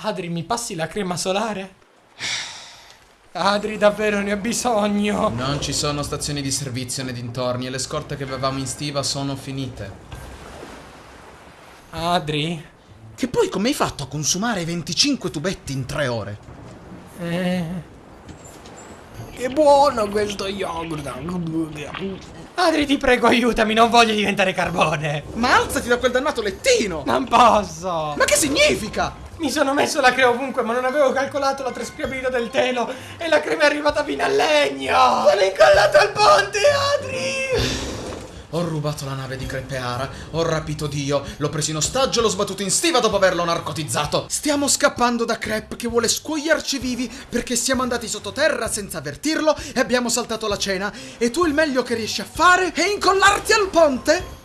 Adri, mi passi la crema solare? Adri, davvero ne ho bisogno. Non ci sono stazioni di servizio nei dintorni e le scorte che avevamo in stiva sono finite. Adri? Che poi come hai fatto a consumare 25 tubetti in 3 ore? Eh. Che buono questo yogurt. Adri, ti prego, aiutami, non voglio diventare carbone. Ma alzati da quel dannato lettino! Non posso. Ma che significa? Mi sono messo la crema ovunque, ma non avevo calcolato la traspirabilità del telo e la crema è arrivata fino al legno. Sono incollato al ponte, Adri! Ho rubato la nave di Crepeara, ho rapito Dio, l'ho preso in ostaggio e l'ho sbattuto in stiva dopo averlo narcotizzato. Stiamo scappando da Crep che vuole scuoiarci vivi perché siamo andati sottoterra senza avvertirlo e abbiamo saltato la cena. E tu il meglio che riesci a fare è incollarti al ponte?